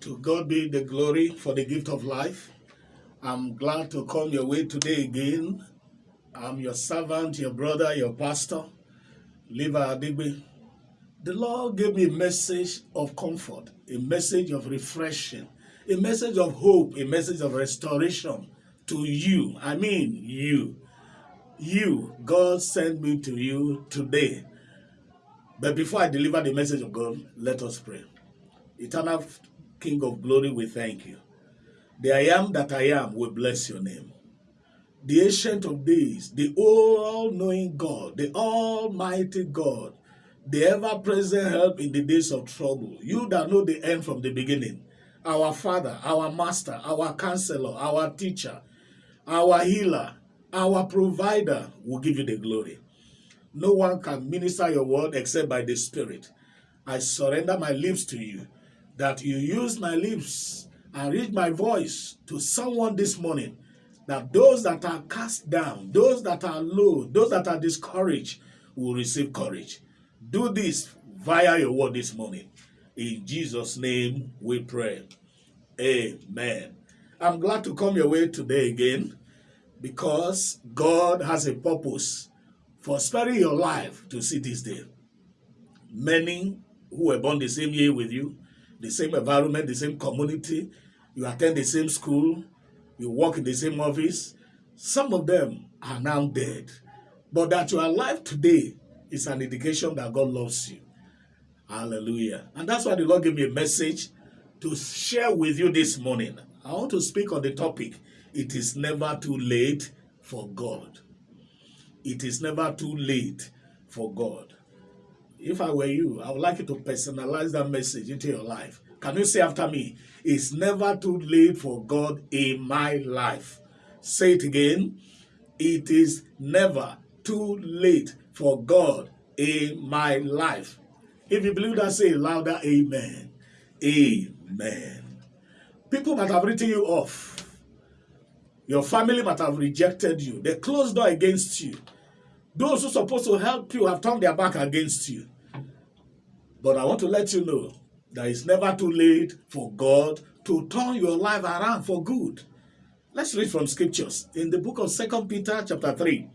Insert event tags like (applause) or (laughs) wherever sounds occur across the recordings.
To God be the glory for the gift of life. I'm glad to come your way today again. I'm your servant, your brother, your pastor, Liva Adigbe. The Lord gave me a message of comfort, a message of refreshing, a message of hope, a message of restoration to you. I mean, you. You. God sent me to you today. But before I deliver the message of God, let us pray. Eternal King of glory, we thank you. The I am that I am, we bless your name. The ancient of days, the all-knowing God, the almighty God, the ever-present help in the days of trouble. You that know the end from the beginning. Our Father, our Master, our Counselor, our Teacher, our Healer, our Provider will give you the glory. No one can minister your word except by the Spirit. I surrender my lips to you that you use my lips and read my voice to someone this morning that those that are cast down, those that are low, those that are discouraged will receive courage. Do this via your word this morning. In Jesus' name we pray. Amen. I'm glad to come your way today again because God has a purpose for sparing your life to see this day. Many who were born the same year with you, the same environment, the same community, you attend the same school, you work in the same office. Some of them are now dead. But that you are alive today is an indication that God loves you. Hallelujah. And that's why the Lord gave me a message to share with you this morning. I want to speak on the topic, it is never too late for God. It is never too late for God. If I were you, I would like you to personalize that message into your life. Can you say after me? It's never too late for God in my life. Say it again. It is never too late for God in my life. If you believe that, say louder, amen. Amen. People might have written you off. Your family might have rejected you. They closed door against you. Those who are supposed to help you have turned their back against you. But I want to let you know that it's never too late for God to turn your life around for good. Let's read from scriptures. In the book of Second Peter chapter 3,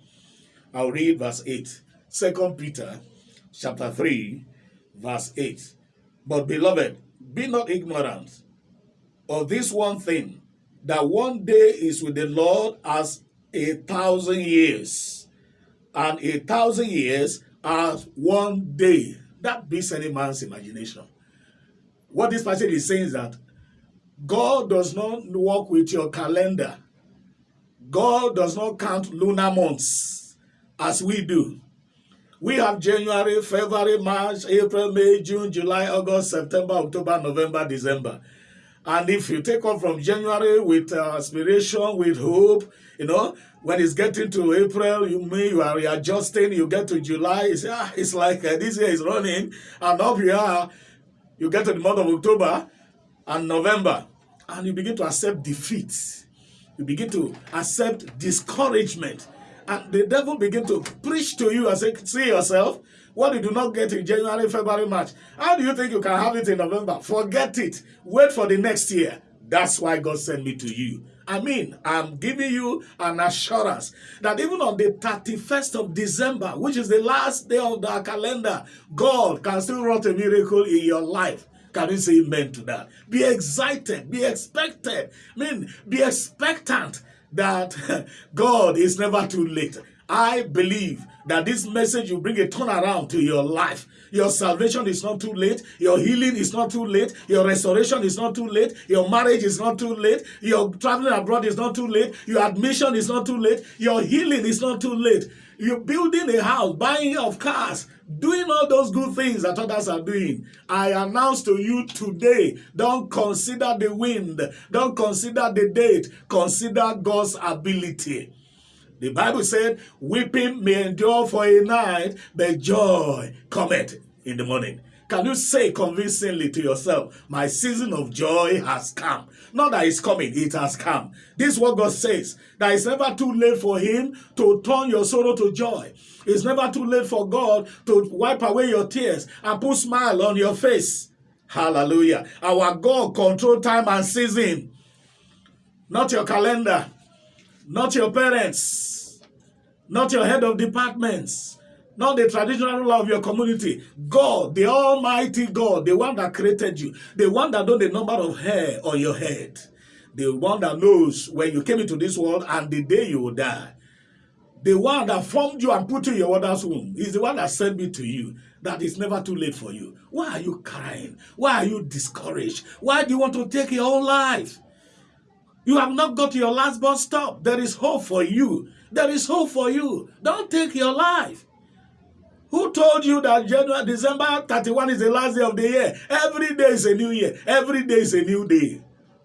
I'll read verse 8. Second Peter chapter 3, verse 8. But beloved, be not ignorant of this one thing, that one day is with the Lord as a thousand years, and a thousand years as one day. That beats any man's imagination. What this passage is saying is that God does not work with your calendar. God does not count lunar months as we do. We have January, February, March, April, May, June, July, August, September, October, November, December. And if you take off from January with uh, aspiration, with hope, you know, when it's getting to April, you may you are readjusting, you get to July, it's, ah, it's like uh, this year is running, and up you are, you get to the month of October and November, and you begin to accept defeat. You begin to accept discouragement. And the devil begin to preach to you and say, see yourself, what you do not get in January, February, March, how do you think you can have it in November? Forget it. Wait for the next year. That's why God sent me to you. I mean, I'm giving you an assurance that even on the 31st of December, which is the last day of the calendar, God can still wrought a miracle in your life. Can you say amen to that? Be excited, be expected. I mean, be expectant that (laughs) God is never too late. I believe that this message will bring a turnaround to your life. Your salvation is not too late. Your healing is not too late. Your restoration is not too late. Your marriage is not too late. Your traveling abroad is not too late. Your admission is not too late. Your healing is not too late. You're building a house, buying of cars, doing all those good things that others are doing. I announce to you today, don't consider the wind. Don't consider the date. Consider God's ability. The Bible said, weeping may endure for a night, but joy cometh in the morning. Can you say convincingly to yourself, my season of joy has come? Not that it's coming, it has come. This is what God says, that it's never too late for him to turn your sorrow to joy. It's never too late for God to wipe away your tears and put smile on your face. Hallelujah. Our God control time and season. Not your calendar. Not your parents. Not your head of departments. Not the traditional law of your community. God, the Almighty God, the one that created you, the one that knows the number of hair on your head, the one that knows when you came into this world and the day you will die. The one that formed you and put you in your mother's womb is the one that sent me to you. That it's never too late for you. Why are you crying? Why are you discouraged? Why do you want to take your own life? You have not got your last bus stop. There is hope for you. There is hope for you. Don't take your life. Who told you that January, December 31 is the last day of the year? Every day is a new year. Every day is a new day.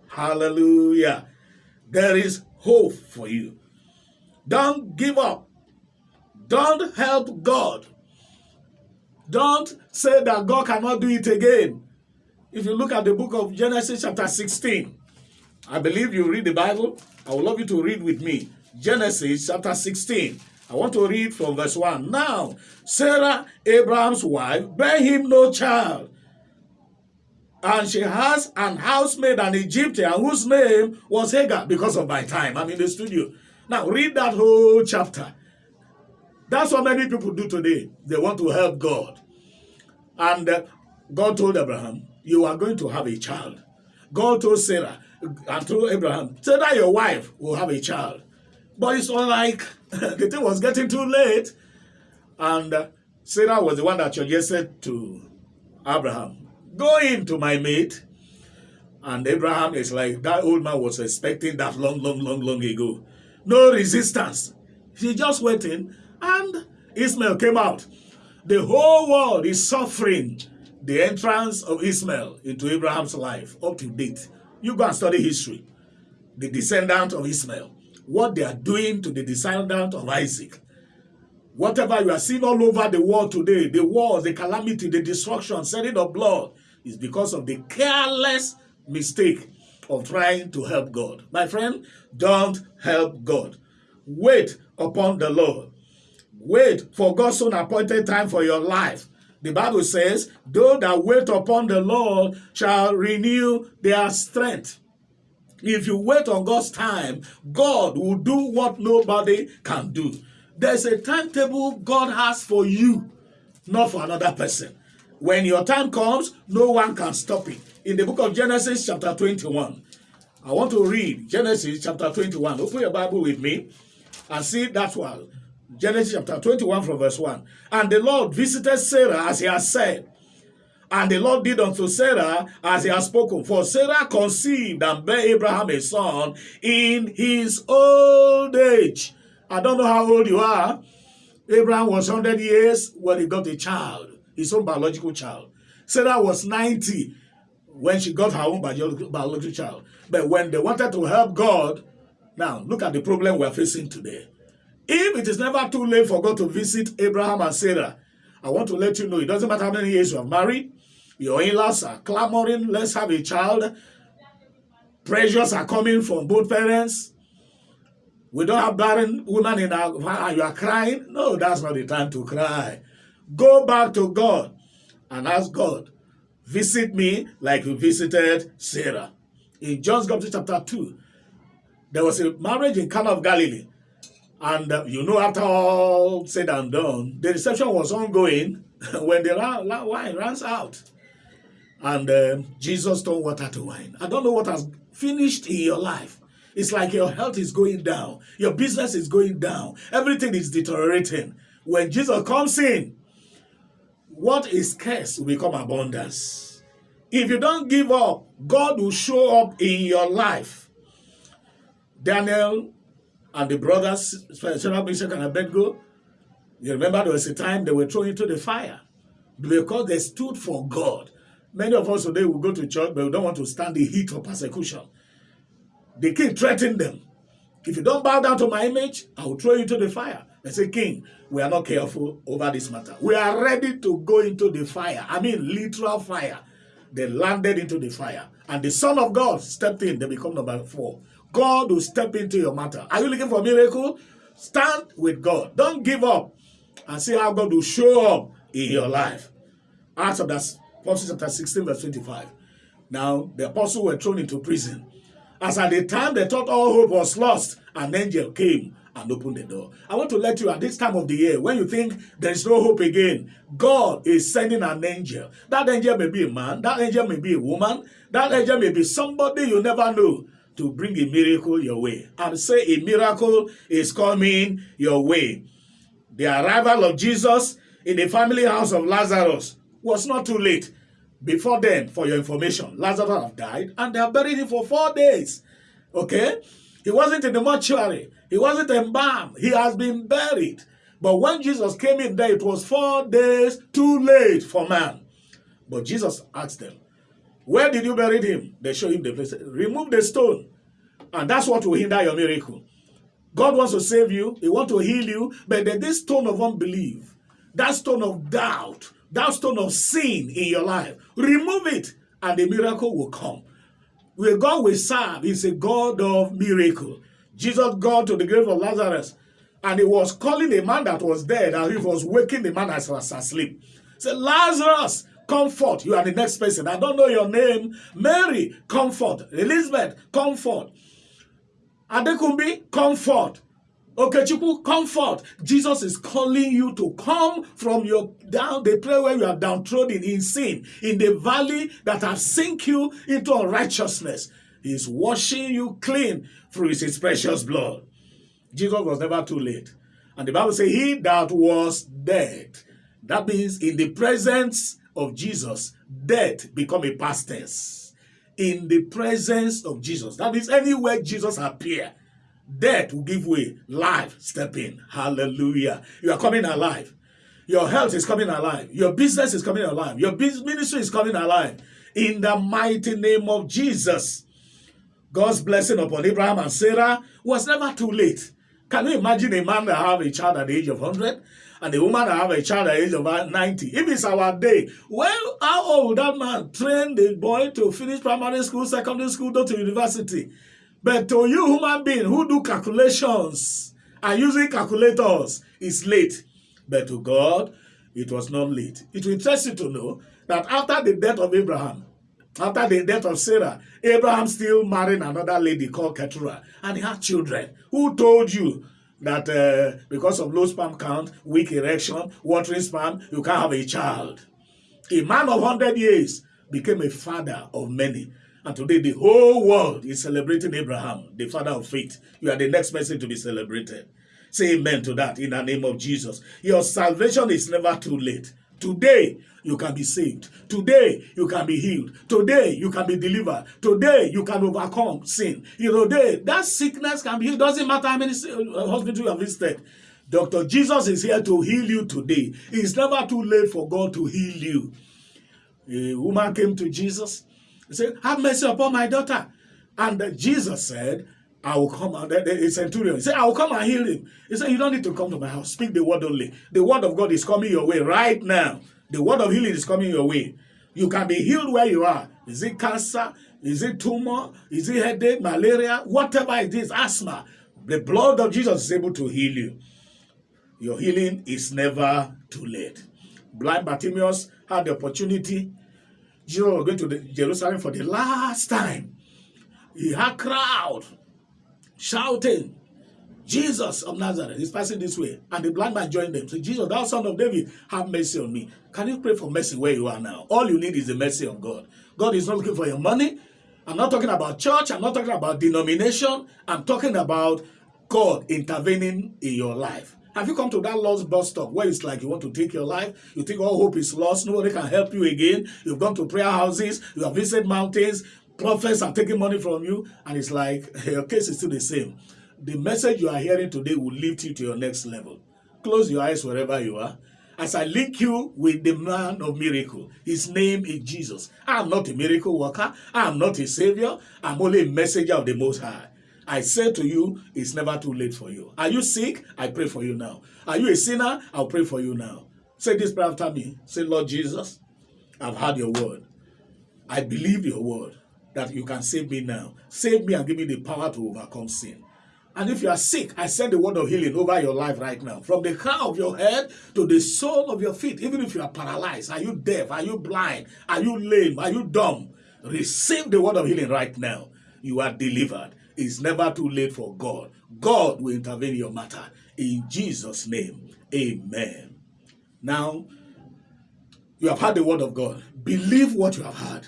Hallelujah. There is hope for you. Don't give up. Don't help God. Don't say that God cannot do it again. If you look at the book of Genesis chapter 16, I believe you read the Bible. I would love you to read with me. Genesis chapter 16. I want to read from verse 1. Now, Sarah, Abraham's wife, bare him no child. And she has an housemaid, an Egyptian, whose name was Hagar, because of my time. I'm in the studio. Now, read that whole chapter. That's what many people do today. They want to help God. And uh, God told Abraham, you are going to have a child. God told Sarah, and through Abraham, Sarah, your wife, will have a child. But it's all like (laughs) the thing was getting too late. And uh, Sarah was the one that suggested to Abraham, go into my mate. And Abraham is like, that old man was expecting that long, long, long, long ago. No resistance. He just waiting and Ishmael came out. The whole world is suffering the entrance of Ishmael into Abraham's life up to date. You go and study history. The descendant of Ishmael what they are doing to the descendant of Isaac. Whatever you are seeing all over the world today, the wars, the calamity, the destruction, shedding of blood, is because of the careless mistake of trying to help God. My friend, don't help God. Wait upon the Lord. Wait for God's own appointed time for your life. The Bible says, Those that wait upon the Lord shall renew their strength. If you wait on God's time, God will do what nobody can do. There's a timetable God has for you, not for another person. When your time comes, no one can stop it. In the book of Genesis, chapter 21, I want to read Genesis chapter 21. Open your Bible with me and see that one. Genesis chapter 21 from verse 1. And the Lord visited Sarah as he had said, and the Lord did unto Sarah as he had spoken. For Sarah conceived and bare Abraham a son in his old age. I don't know how old you are. Abraham was 100 years when he got a child, his own biological child. Sarah was 90 when she got her own biological child. But when they wanted to help God, now look at the problem we're facing today. If it is never too late for God to visit Abraham and Sarah, I want to let you know it doesn't matter how many years you have married, your in-laws are clamoring, let's have a child. Pressures are coming from both parents. We don't have barren women in our and you are crying. No, that's not the time to cry. Go back to God and ask God, visit me like you visited Sarah. In John's Gospel chapter 2, there was a marriage in Cana of Galilee. And uh, you know, after all said and done, the reception was ongoing (laughs) when the wine runs out and uh, Jesus turned water to wine. I don't know what has finished in your life. It's like your health is going down. Your business is going down. Everything is deteriorating. When Jesus comes in, what is scarce will become abundance. If you don't give up, God will show up in your life. Daniel and the brothers, Shadrach, Meshach, and Abednego, you remember there was a time they were thrown into the fire because they stood for God. Many of us today will go to church, but we don't want to stand the heat of persecution. The king threatened them. If you don't bow down to my image, I will throw you into the fire. They say, King, we are not careful over this matter. We are ready to go into the fire. I mean, literal fire. They landed into the fire. And the Son of God stepped in. They become number four. God will step into your matter. Are you looking for a miracle? Stand with God. Don't give up. And see how God will show up in your life. Of the Apostle chapter 16, verse 25. Now, the apostles were thrown into prison. As at the time they thought all hope was lost, an angel came and opened the door. I want to let you at this time of the year, when you think there is no hope again, God is sending an angel. That angel may be a man, that angel may be a woman, that angel may be somebody you never know to bring a miracle your way. And say a miracle is coming your way. The arrival of Jesus in the family house of Lazarus was not too late. Before then, for your information, Lazarus have died and they have buried him for four days. Okay? He wasn't in the mortuary. He wasn't embalmed. He has been buried. But when Jesus came in there, it was four days too late for man. But Jesus asked them, where did you bury him? They show him the place. Remove the stone. And that's what will hinder your miracle. God wants to save you. He wants to heal you. But this stone of unbelief, that stone of doubt, that stone of sin in your life, remove it and the miracle will come. Where God will serve is a God of miracle. Jesus got to the grave of Lazarus and he was calling a man that was dead and he was waking the man as was asleep. Say, Lazarus, comfort. You are the next person. I don't know your name. Mary, comfort. Elizabeth, comfort. Adekumbi, comfort. Okechukwu, comfort. Jesus is calling you to come from your down the place where you are downtrodden in sin, in the valley that has sink you into unrighteousness. He's washing you clean through his precious blood. Jesus was never too late. And the Bible says, he that was dead. That means in the presence of Jesus, death become a past tense. In the presence of Jesus. That means anywhere Jesus appear, Death will give way. Life step in. Hallelujah. You are coming alive. Your health is coming alive. Your business is coming alive. Your business ministry is coming alive. In the mighty name of Jesus. God's blessing upon Abraham and Sarah was never too late. Can you imagine a man that have a child at the age of 100 and a woman that have a child at the age of 90? If it's our day, well, how old that man train the boy to finish primary school, secondary school, go to university? But to you human being who do calculations and using calculators, it's late. But to God, it was not late. It will interest you to know that after the death of Abraham, after the death of Sarah, Abraham still married another lady called Keturah, and he had children. Who told you that uh, because of low sperm count, weak erection, watering sperm, you can't have a child? A man of 100 years became a father of many. And today the whole world is celebrating Abraham, the father of faith. You are the next person to be celebrated. Say amen to that in the name of Jesus. Your salvation is never too late. Today, you can be saved. Today, you can be healed. Today, you can be delivered. Today, you can overcome sin. You know, today, that sickness can be healed. Doesn't matter how many uh, hospitals you have visited. Dr. Jesus is here to heal you today. It's never too late for God to heal you. A woman came to Jesus he said, have mercy upon my daughter. And Jesus said, I will come out. The centurion he said, I will come and heal him. He said, You don't need to come to my house. Speak the word only. The word of God is coming your way right now. The word of healing is coming your way. You can be healed where you are. Is it cancer? Is it tumor? Is it headache, malaria? Whatever it is, asthma. The blood of Jesus is able to heal you. Your healing is never too late. Blind Bartimaeus had the opportunity Jesus was going to the Jerusalem for the last time. He had crowd shouting, Jesus of Nazareth is passing this way. And the blind man joined them. So Jesus, thou son of David, have mercy on me. Can you pray for mercy where you are now? All you need is the mercy of God. God is not looking for your money. I'm not talking about church. I'm not talking about denomination. I'm talking about God intervening in your life. Have you come to that lost bus stop where it's like you want to take your life? You think all hope is lost, nobody can help you again. You've gone to prayer houses, you have visited mountains, prophets are taking money from you, and it's like (laughs) your case is still the same. The message you are hearing today will lift you to your next level. Close your eyes wherever you are. As I link you with the man of miracle, his name is Jesus. I am not a miracle worker. I am not a savior. I'm only a messenger of the Most High. I say to you, it's never too late for you. Are you sick? I pray for you now. Are you a sinner? I'll pray for you now. Say this prayer after me. Say, Lord Jesus, I've heard your word. I believe your word that you can save me now. Save me and give me the power to overcome sin. And if you are sick, I send the word of healing over your life right now. From the crown of your head to the sole of your feet. Even if you are paralyzed, are you deaf? Are you blind? Are you lame? Are you dumb? Receive the word of healing right now. You are delivered. It's never too late for God. God will intervene in your matter. In Jesus' name, amen. Now, you have heard the word of God. Believe what you have heard.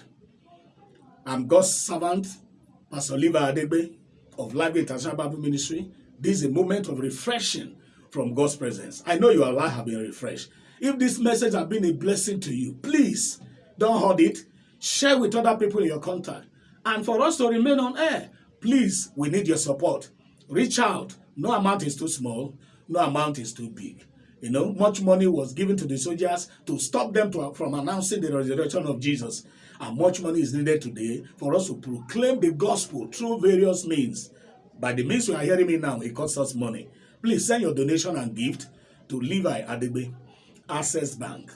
I'm God's servant, Pastor Liva Adegbe of Life International Bible Ministry. This is a moment of refreshing from God's presence. I know your life have been refreshed. If this message has been a blessing to you, please don't hold it. Share with other people in your contact. And for us to remain on air, please, we need your support. Reach out. No amount is too small. No amount is too big. You know, much money was given to the soldiers to stop them to, from announcing the resurrection of Jesus. And much money is needed today for us to proclaim the gospel through various means. By the means you are hearing me now, it costs us money. Please send your donation and gift to Levi Adebe, Access Bank,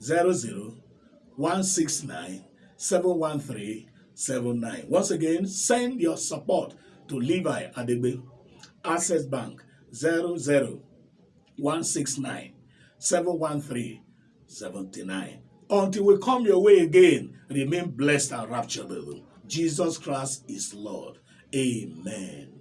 00169 713 79. Once again, send your support to Levi Adebe, Access Bank, 00 169 713 79. Until we come your way again, remain blessed and rapturable. Jesus Christ is Lord. Amen.